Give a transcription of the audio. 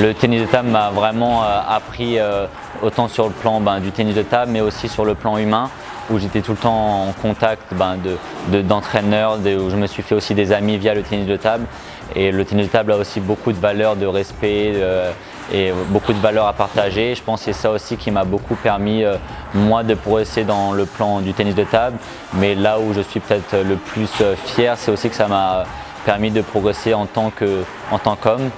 Le tennis de table m'a vraiment euh, appris euh, autant sur le plan ben, du tennis de table mais aussi sur le plan humain où j'étais tout le temps en contact ben, d'entraîneurs, où je me suis fait aussi des amis via le tennis de table. Et le tennis de table a aussi beaucoup de valeurs de respect euh, et beaucoup de valeurs à partager. Je pense que c'est ça aussi qui m'a beaucoup permis, euh, moi, de progresser dans le plan du tennis de table. Mais là où je suis peut-être le plus fier, c'est aussi que ça m'a permis de progresser en tant qu'homme